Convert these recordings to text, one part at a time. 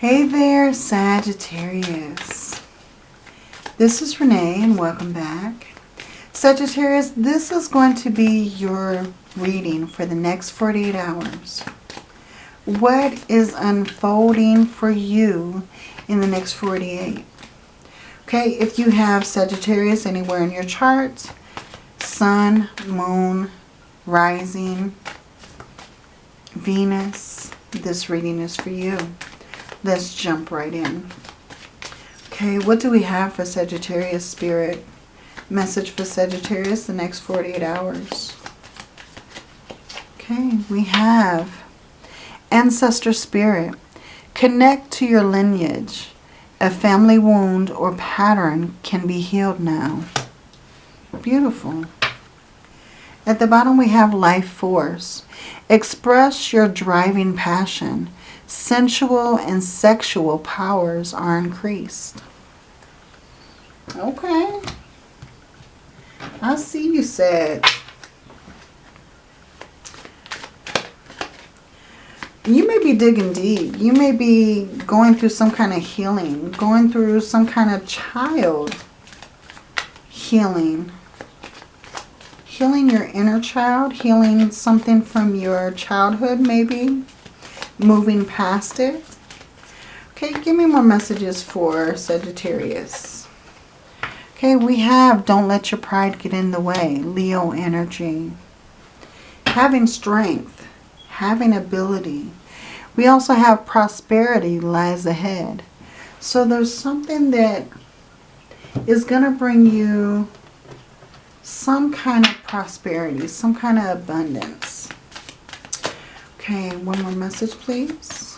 Hey there, Sagittarius. This is Renee and welcome back. Sagittarius, this is going to be your reading for the next 48 hours. What is unfolding for you in the next 48? Okay, if you have Sagittarius anywhere in your chart, Sun, Moon, Rising, Venus, this reading is for you. Let's jump right in. Okay, what do we have for Sagittarius Spirit? Message for Sagittarius the next 48 hours. Okay, we have Ancestor Spirit. Connect to your lineage. A family wound or pattern can be healed now. Beautiful. At the bottom we have Life Force. Express your driving passion sensual and sexual powers are increased. Okay. I see you said. You may be digging deep. You may be going through some kind of healing. Going through some kind of child healing. Healing your inner child. Healing something from your childhood maybe moving past it. Okay, give me more messages for Sagittarius. Okay, we have don't let your pride get in the way. Leo energy. Having strength. Having ability. We also have prosperity lies ahead. So there's something that is going to bring you some kind of prosperity, some kind of abundance. Okay, one more message, please.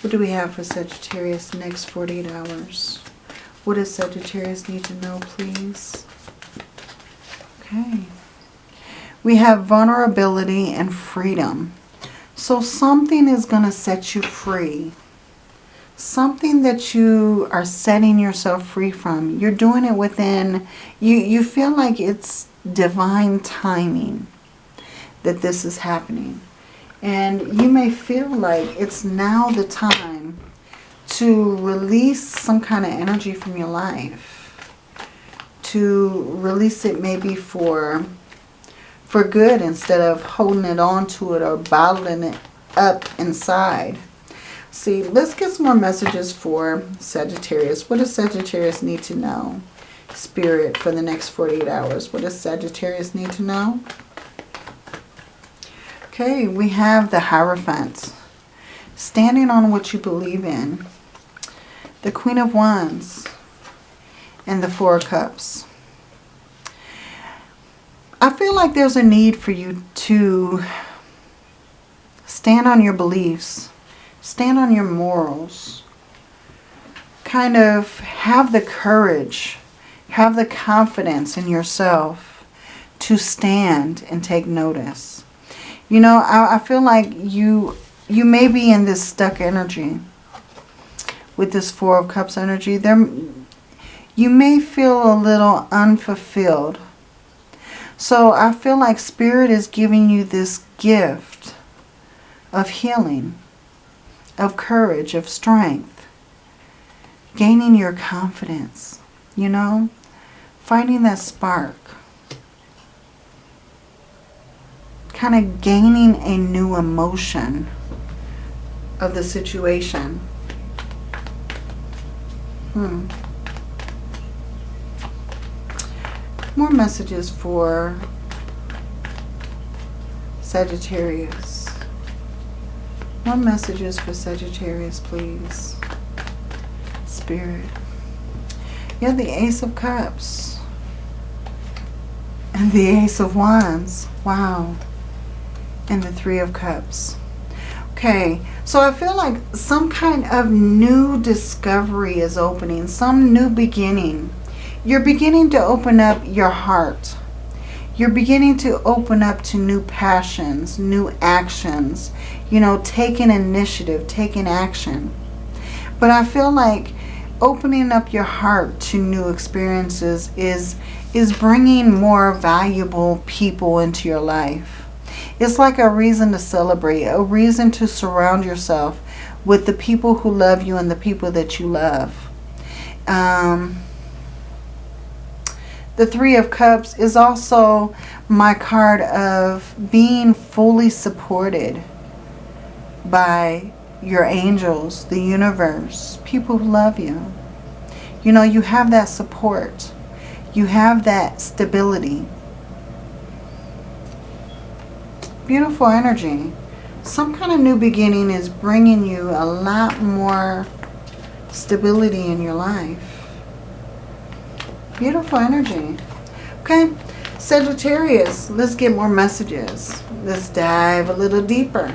What do we have for Sagittarius next 48 hours? What does Sagittarius need to know, please? Okay. We have vulnerability and freedom. So something is going to set you free. Something that you are setting yourself free from. You're doing it within, you, you feel like it's divine timing that this is happening. And you may feel like it's now the time to release some kind of energy from your life. To release it maybe for, for good instead of holding it on to it or bottling it up inside. See, let's get some more messages for Sagittarius. What does Sagittarius need to know? Spirit for the next 48 hours. What does Sagittarius need to know? Okay, we have the Hierophant. Standing on what you believe in. The Queen of Wands. And the Four Cups. I feel like there's a need for you to stand on your beliefs. Stand on your morals. Kind of have the courage, have the confidence in yourself to stand and take notice. You know, I, I feel like you you may be in this stuck energy with this Four of Cups energy. There, you may feel a little unfulfilled. So I feel like Spirit is giving you this gift of healing, of courage, of strength, gaining your confidence, you know, finding that spark. Kind of gaining a new emotion of the situation. Hmm. More messages for Sagittarius. More messages for Sagittarius, please. Spirit. Have the Ace of Cups. And the Ace of Wands. Wow and the Three of Cups. Okay, so I feel like some kind of new discovery is opening, some new beginning. You're beginning to open up your heart. You're beginning to open up to new passions, new actions, you know, taking initiative, taking action. But I feel like opening up your heart to new experiences is, is bringing more valuable people into your life It's like a reason to celebrate, a reason to surround yourself with the people who love you and the people that you love. Um, the Three of Cups is also my card of being fully supported by your angels, the universe, people who love you. You know, you have that support. You have that stability. Beautiful energy. Some kind of new beginning is bringing you a lot more stability in your life. Beautiful energy. Okay, Sagittarius, let's get more messages. Let's dive a little deeper.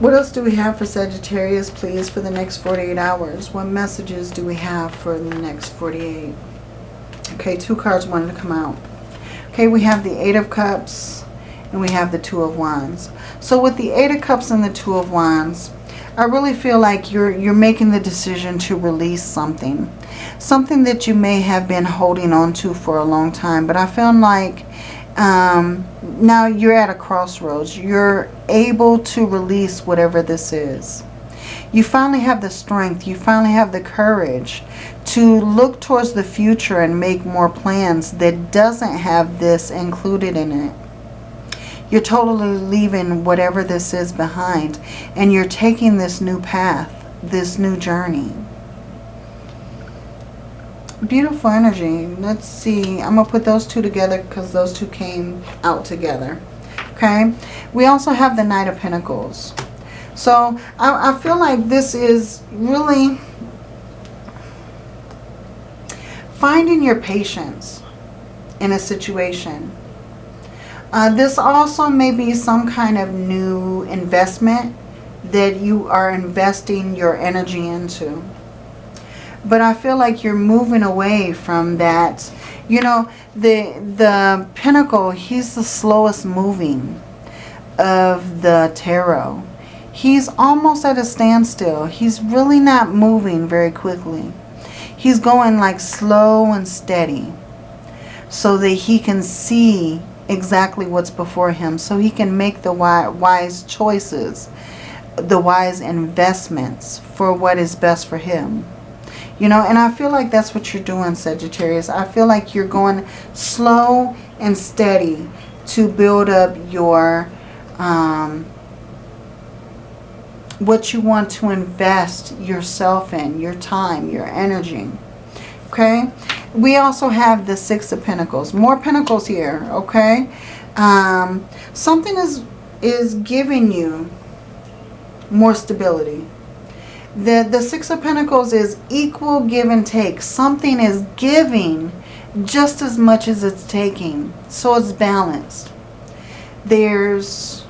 What else do we have for Sagittarius, please, for the next 48 hours? What messages do we have for the next 48? Okay, two cards wanted to come out. Okay, we have the Eight of Cups and we have the Two of Wands. So with the Eight of Cups and the Two of Wands, I really feel like you're you're making the decision to release something. Something that you may have been holding on to for a long time. But I feel like um, now you're at a crossroads. You're able to release whatever this is. You finally have the strength. You finally have the courage to look towards the future and make more plans that doesn't have this included in it. You're totally leaving whatever this is behind. And you're taking this new path, this new journey. Beautiful energy. Let's see. I'm going to put those two together because those two came out together. Okay. We also have the Knight of Pentacles. So I, I feel like this is really finding your patience in a situation uh, this also may be some kind of new investment that you are investing your energy into. But I feel like you're moving away from that. You know, the, the Pentacle, he's the slowest moving of the tarot. He's almost at a standstill. He's really not moving very quickly. He's going like slow and steady so that he can see exactly what's before him so he can make the wise choices, the wise investments for what is best for him. You know, and I feel like that's what you're doing, Sagittarius. I feel like you're going slow and steady to build up your, um, what you want to invest yourself in, your time, your energy. Okay? we also have the Six of Pentacles. More Pentacles here, okay? Um, something is, is giving you more stability. The, the Six of Pentacles is equal give and take. Something is giving just as much as it's taking. So it's balanced. There's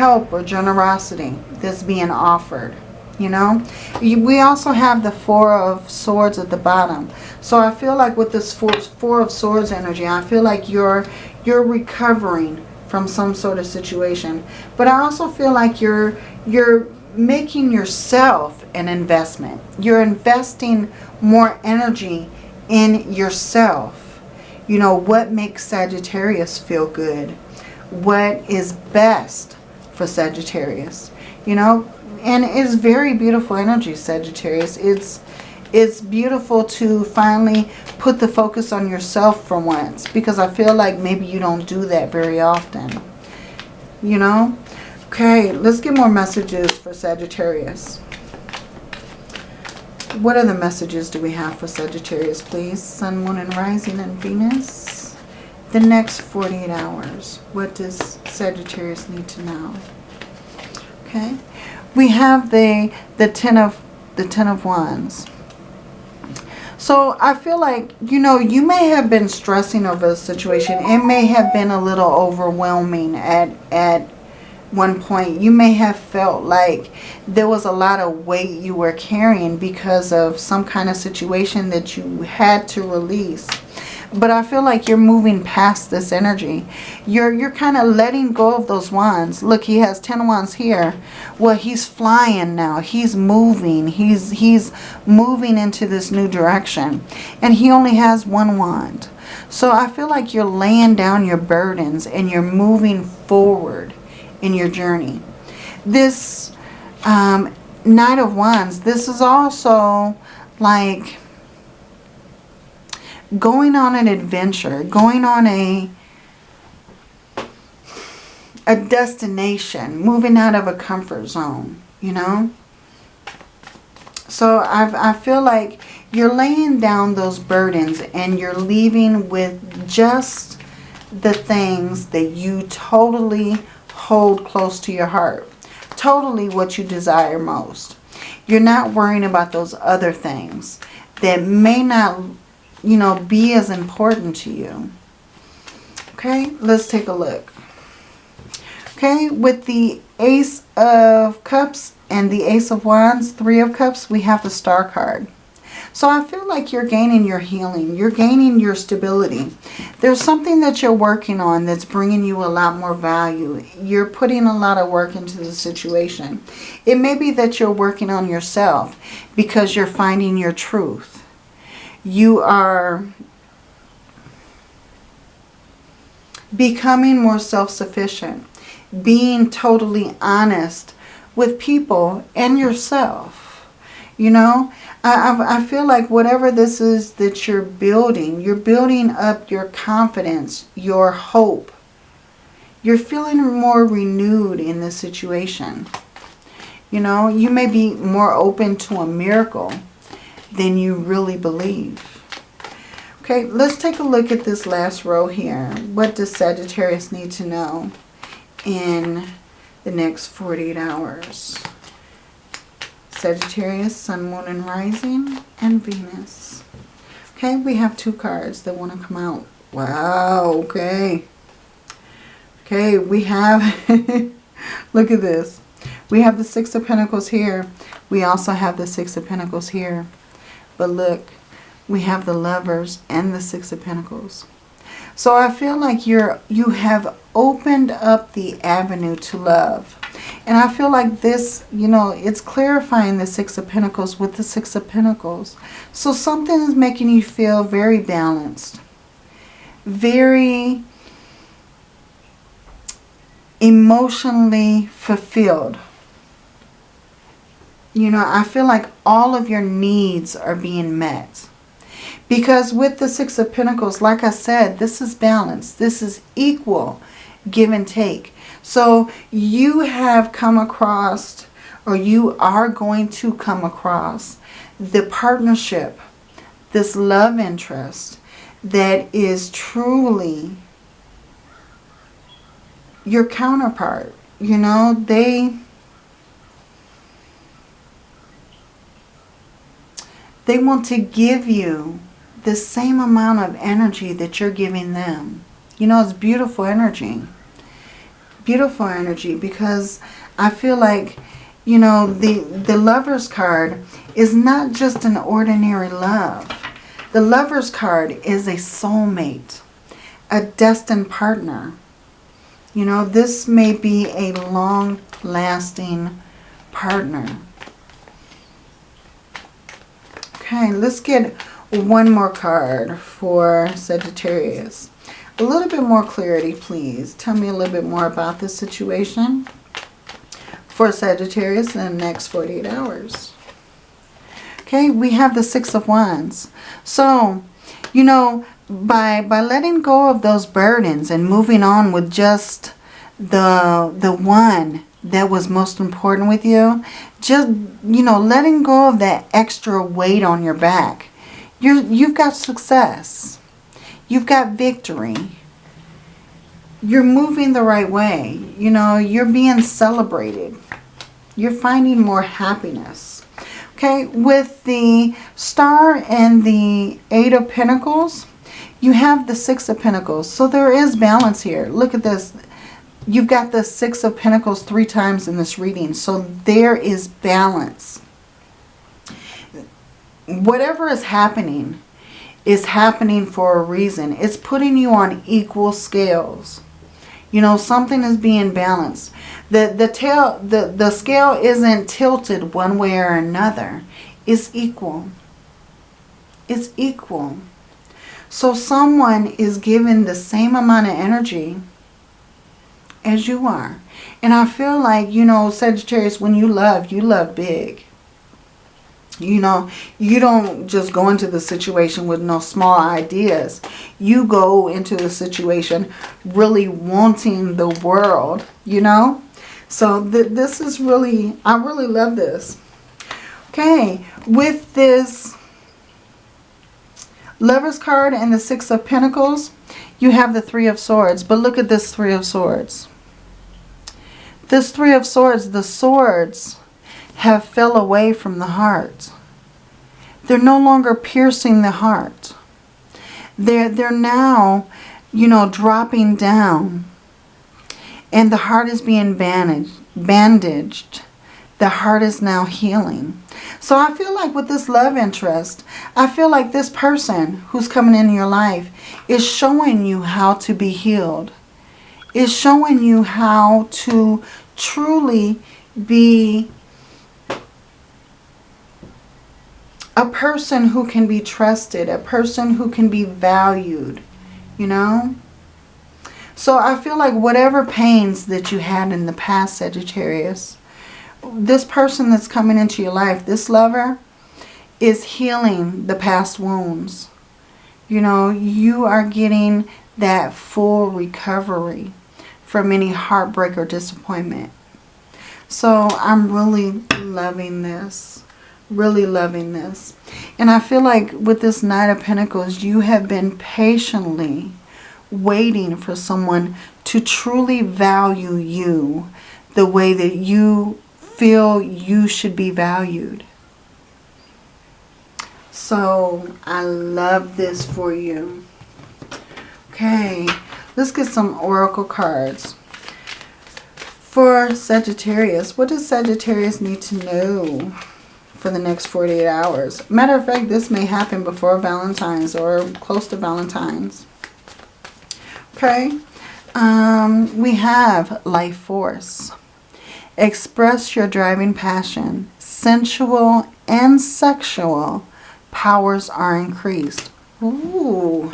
help or generosity that's being offered you know. We also have the Four of Swords at the bottom. So I feel like with this Four, four of Swords energy, I feel like you're, you're recovering from some sort of situation. But I also feel like you're, you're making yourself an investment. You're investing more energy in yourself. You know, what makes Sagittarius feel good? What is best for Sagittarius? You know, and it's very beautiful energy, Sagittarius. It's it's beautiful to finally put the focus on yourself for once because I feel like maybe you don't do that very often. You know? Okay, let's get more messages for Sagittarius. What other messages do we have for Sagittarius, please? Sun, Moon, and Rising, and Venus. The next 48 hours. What does Sagittarius need to know? Okay we have the the ten of the ten of wands so I feel like, you know, you may have been stressing over the situation. It may have been a little overwhelming at, at one point. You may have felt like there was a lot of weight you were carrying because of some kind of situation that you had to release. But I feel like you're moving past this energy. You're, you're kind of letting go of those wands. Look, he has 10 wands here. Well, he's flying now. He's moving. He's, he's moving into this new direction. And he only has one wand. So I feel like you're laying down your burdens and you're moving forward in your journey. This um, Knight of Wands, this is also like going on an adventure, going on a a destination, moving out of a comfort zone, you know? So I, I feel like you're laying down those burdens and you're leaving with just the things that you totally hold close to your heart. Totally what you desire most. You're not worrying about those other things that may not, you know, be as important to you. Okay, let's take a look. Okay, with the Ace of Cups and the Ace of Wands, Three of Cups, we have the Star card. So I feel like you're gaining your healing. You're gaining your stability. There's something that you're working on that's bringing you a lot more value. You're putting a lot of work into the situation. It may be that you're working on yourself because you're finding your truth. You are becoming more self-sufficient being totally honest with people and yourself. You know, I, I feel like whatever this is that you're building, you're building up your confidence, your hope. You're feeling more renewed in this situation. You know, you may be more open to a miracle than you really believe. Okay, let's take a look at this last row here. What does Sagittarius need to know? in the next 48 hours. Sagittarius, Sun, Moon, and Rising, and Venus. Okay, we have two cards that want to come out. Wow, okay. Okay, we have, look at this. We have the Six of Pentacles here. We also have the Six of Pentacles here. But look, we have the Lovers and the Six of Pentacles. So I feel like you're you have opened up the avenue to love. And I feel like this, you know, it's clarifying the Six of Pentacles with the Six of Pentacles. So something is making you feel very balanced. Very emotionally fulfilled. You know, I feel like all of your needs are being met. Because with the Six of Pentacles, like I said, this is balance. This is equal give and take. So you have come across or you are going to come across the partnership, this love interest that is truly your counterpart. You know, they they want to give you the same amount of energy that you're giving them. You know, it's beautiful energy. Beautiful energy because I feel like, you know, the, the lover's card is not just an ordinary love. The lover's card is a soulmate, a destined partner. You know, this may be a long-lasting partner. Okay, let's get one more card for Sagittarius. A little bit more clarity, please. Tell me a little bit more about this situation for Sagittarius in the next 48 hours. Okay, we have the Six of Wands. So, you know, by by letting go of those burdens and moving on with just the the one that was most important with you, just, you know, letting go of that extra weight on your back you're, you've got success. You've got victory. You're moving the right way. You know, you're being celebrated. You're finding more happiness. Okay, with the star and the eight of pentacles, you have the six of pentacles. So there is balance here. Look at this. You've got the six of pentacles three times in this reading. So there is balance whatever is happening is happening for a reason. It's putting you on equal scales. You know, something is being balanced. The the tail the, the scale isn't tilted one way or another. It's equal. It's equal. So someone is given the same amount of energy as you are. And I feel like, you know, Sagittarius, when you love, you love big. You know, you don't just go into the situation with no small ideas. You go into the situation really wanting the world, you know. So th this is really, I really love this. Okay, with this Lover's card and the Six of Pentacles, you have the Three of Swords. But look at this Three of Swords. This Three of Swords, the swords have fell away from the heart. They're no longer piercing the heart. They're, they're now, you know, dropping down. And the heart is being bandaged. bandaged. The heart is now healing. So I feel like with this love interest, I feel like this person who's coming in your life is showing you how to be healed. Is showing you how to truly be a person who can be trusted, a person who can be valued, you know? So I feel like whatever pains that you had in the past, Sagittarius, this person that's coming into your life, this lover, is healing the past wounds. You know, you are getting that full recovery from any heartbreak or disappointment. So I'm really loving this. Really loving this. And I feel like with this Knight of Pentacles, you have been patiently waiting for someone to truly value you the way that you feel you should be valued. So I love this for you. Okay, let's get some oracle cards. For Sagittarius, what does Sagittarius need to know for the next 48 hours? Matter of fact, this may happen before Valentine's or close to Valentine's. Okay, um, we have life force. Express your driving passion. Sensual and sexual powers are increased. Ooh,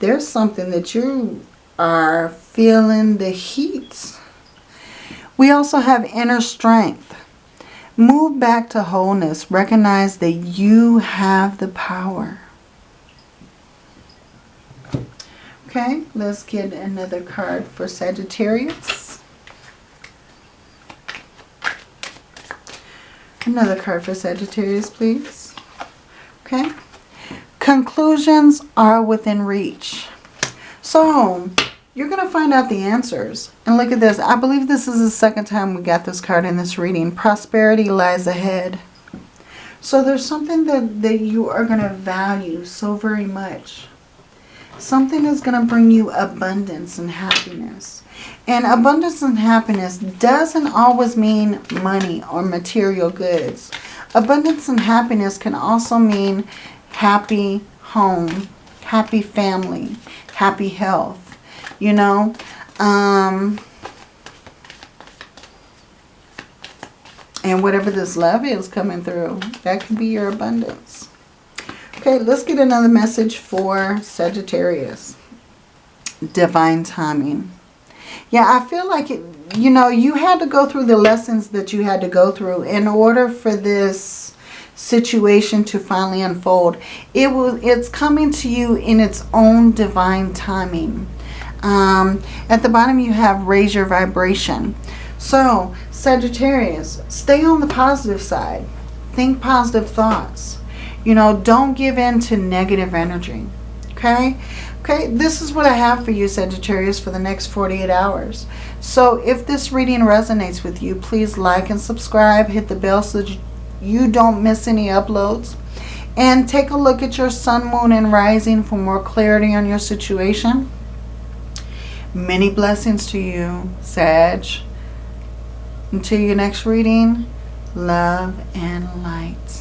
there's something that you are feeling the heat. We also have inner strength. Move back to wholeness. Recognize that you have the power. Okay, let's get another card for Sagittarius. Another card for Sagittarius, please. Okay. Conclusions are within reach. So, you're going to find out the answers. And look at this. I believe this is the second time we got this card in this reading. Prosperity lies ahead. So there's something that, that you are going to value so very much. Something is going to bring you abundance and happiness. And abundance and happiness doesn't always mean money or material goods. Abundance and happiness can also mean happy home, happy family, happy health, you know. Um, and whatever this love is coming through, that could be your abundance. Okay, let's get another message for Sagittarius. Divine timing. Yeah, I feel like, it, you know, you had to go through the lessons that you had to go through in order for this situation to finally unfold. It was, It's coming to you in its own divine timing. Um, at the bottom you have raise your vibration. So, Sagittarius, stay on the positive side. Think positive thoughts. You know, don't give in to negative energy. Okay? Okay, this is what I have for you, Sagittarius, for the next 48 hours. So if this reading resonates with you, please like and subscribe. Hit the bell so you don't miss any uploads. And take a look at your sun, moon, and rising for more clarity on your situation. Many blessings to you, Sag. Until your next reading, love and light.